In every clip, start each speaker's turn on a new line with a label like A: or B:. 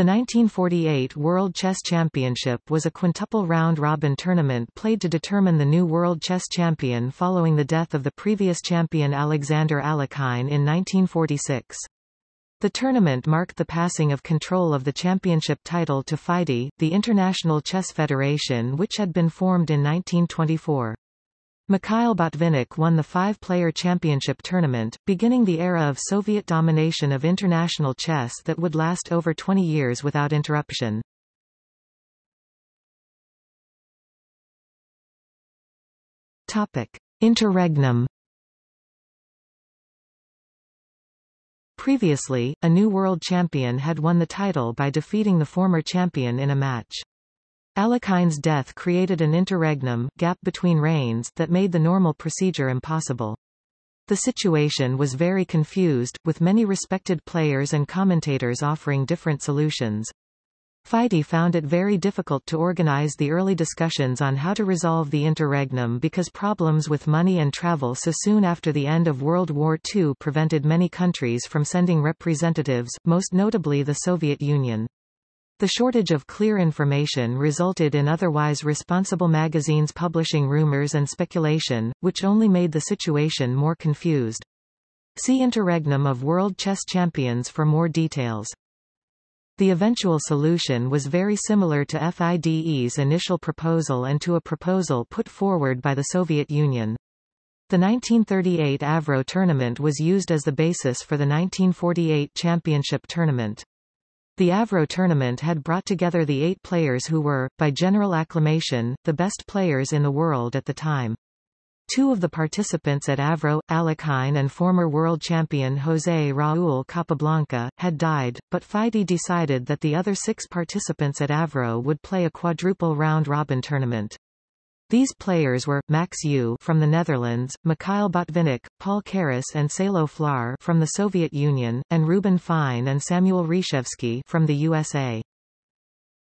A: The 1948 World Chess Championship was a quintuple round-robin tournament played to determine the new world chess champion following the death of the previous champion Alexander Alekhine in 1946. The tournament marked the passing of control of the championship title to FIDE, the International Chess Federation which had been formed in 1924. Mikhail Botvinnik won the five-player championship tournament, beginning the era of Soviet domination of international chess that would last over 20 years without interruption. Topic: Interregnum Previously, a new world champion had won the title by defeating the former champion in a match. Alekhine's death created an interregnum gap between reigns that made the normal procedure impossible. The situation was very confused, with many respected players and commentators offering different solutions. FIDE found it very difficult to organize the early discussions on how to resolve the interregnum because problems with money and travel so soon after the end of World War II prevented many countries from sending representatives, most notably the Soviet Union. The shortage of clear information resulted in otherwise responsible magazines publishing rumors and speculation, which only made the situation more confused. See Interregnum of World Chess Champions for more details. The eventual solution was very similar to FIDE's initial proposal and to a proposal put forward by the Soviet Union. The 1938 Avro tournament was used as the basis for the 1948 championship tournament. The Avro tournament had brought together the eight players who were, by general acclamation, the best players in the world at the time. Two of the participants at Avro, Alekhine and former world champion José Raúl Capablanca, had died, but FIDE decided that the other six participants at Avro would play a quadruple round-robin tournament. These players were, Max Euwe from the Netherlands, Mikhail Botvinnik, Paul Keres and Salo Flohr from the Soviet Union, and Reuben Fine and Samuel Reshevsky from the USA.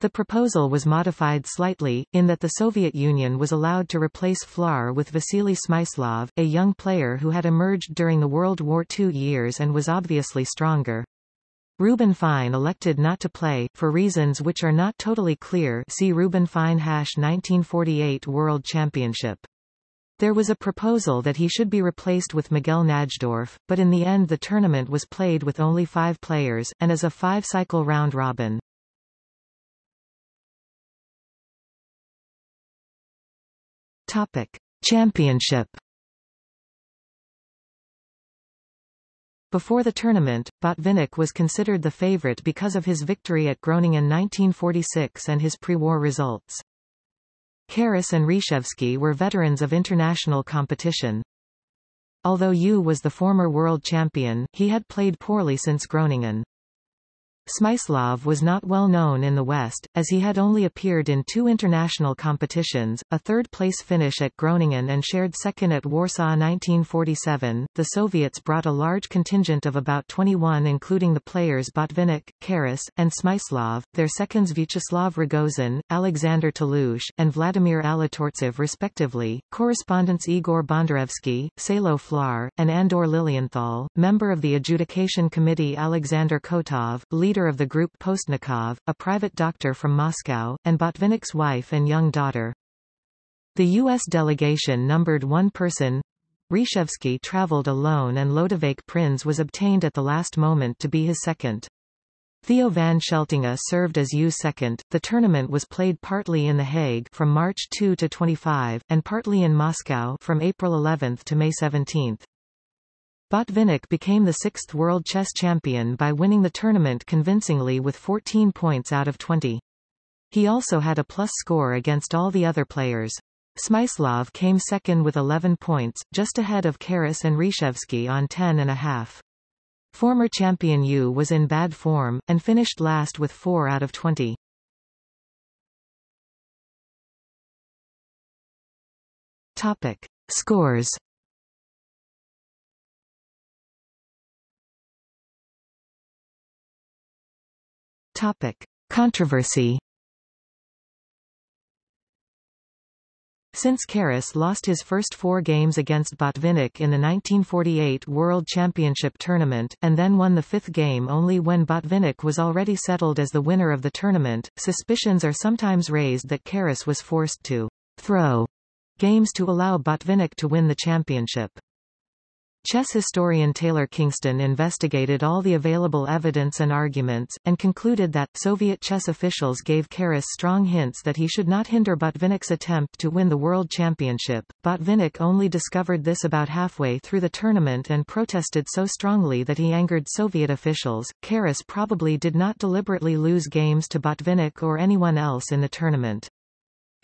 A: The proposal was modified slightly, in that the Soviet Union was allowed to replace Flohr with Vasily Smyslov, a young player who had emerged during the World War II years and was obviously stronger. Reuben Fine elected not to play, for reasons which are not totally clear see Reuben Fine 1948 World Championship. There was a proposal that he should be replaced with Miguel Najdorf, but in the end the tournament was played with only five players, and as a five-cycle round-robin. Championship. Before the tournament, Botvinnik was considered the favorite because of his victory at Groningen 1946 and his pre-war results. Keres and Reshevsky were veterans of international competition. Although Euwe was the former world champion, he had played poorly since Groningen. Smyslov was not well known in the West, as he had only appeared in two international competitions, a third-place finish at Groningen and shared second at Warsaw 1947. The Soviets brought a large contingent of about 21 including the players Botvinnik, Keres, and Smyslov, their seconds Vyacheslav Ragozin, Alexander Tolush, and Vladimir Alatortsev respectively, correspondents Igor Bondarevsky, Salo Flohr, and Andor Lilienthal, member of the adjudication committee Alexander Kotov, leader leader of the group Postnikov, a private doctor from Moscow, and Botvinnik's wife and young daughter. The U.S. delegation numbered one person. Reshevsky traveled alone and Lodewijk Prins was obtained at the last moment to be his second. Theo van Scheltinga served as Euwe's second. The tournament was played partly in The Hague from March 2 to 25, and partly in Moscow from April 11 to May 17. Botvinnik became the sixth world chess champion by winning the tournament convincingly with 14 points out of 20. He also had a plus score against all the other players. Smyslov came second with 11 points, just ahead of Keres and Reshevsky on 10 and a half. Former champion Euwe was in bad form, and finished last with 4 out of 20. Topic. Scores Topic. Controversy Since Keres lost his first four games against Botvinnik in the 1948 World Championship tournament, and then won the fifth game only when Botvinnik was already settled as the winner of the tournament, suspicions are sometimes raised that Keres was forced to throw games to allow Botvinnik to win the championship. Chess historian Taylor Kingston investigated all the available evidence and arguments, and concluded that, Soviet chess officials gave Keres strong hints that he should not hinder Botvinnik's attempt to win the World Championship. Botvinnik only discovered this about halfway through the tournament and protested so strongly that he angered Soviet officials. Keres probably did not deliberately lose games to Botvinnik or anyone else in the tournament.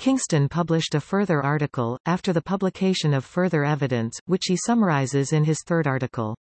A: Kingston published a further article, after the publication of further evidence, which he summarizes in his third article.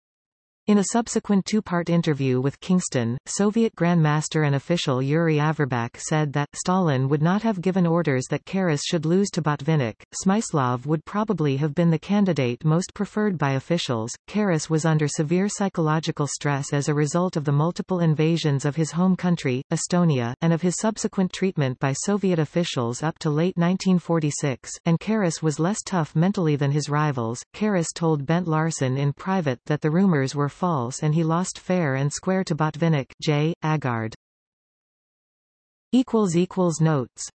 A: In a subsequent two-part interview with Kingston, Soviet Grandmaster and official Yuri Averbakh said that, Stalin would not have given orders that Keres should lose to Botvinnik, Smyslov would probably have been the candidate most preferred by officials. Keres was under severe psychological stress as a result of the multiple invasions of his home country, Estonia, and of his subsequent treatment by Soviet officials up to late 1946, and Keres was less tough mentally than his rivals. Keres told Bent Larsen in private that the rumors were false and he lost fair and square to Botvinnik J. Agard. Notes